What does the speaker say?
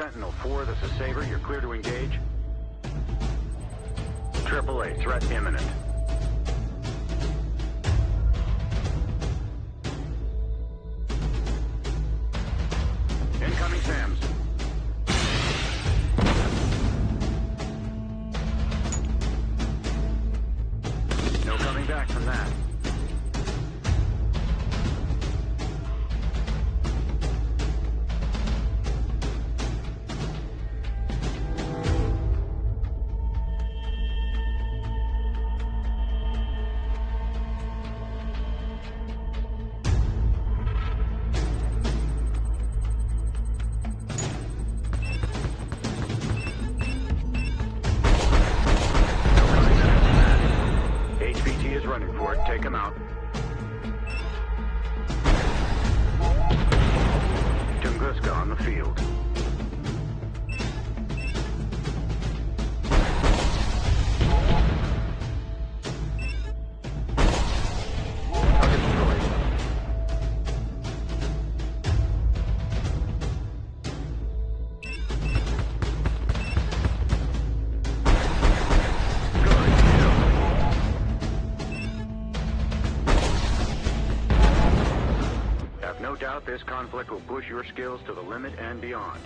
Sentinel 4, this is Saber. You're clear to engage. Triple A, threat imminent. Incoming SAMs. No coming back from that. Running for it. Take him out. Tunguska on the field. Doubt this conflict will push your skills to the limit and beyond.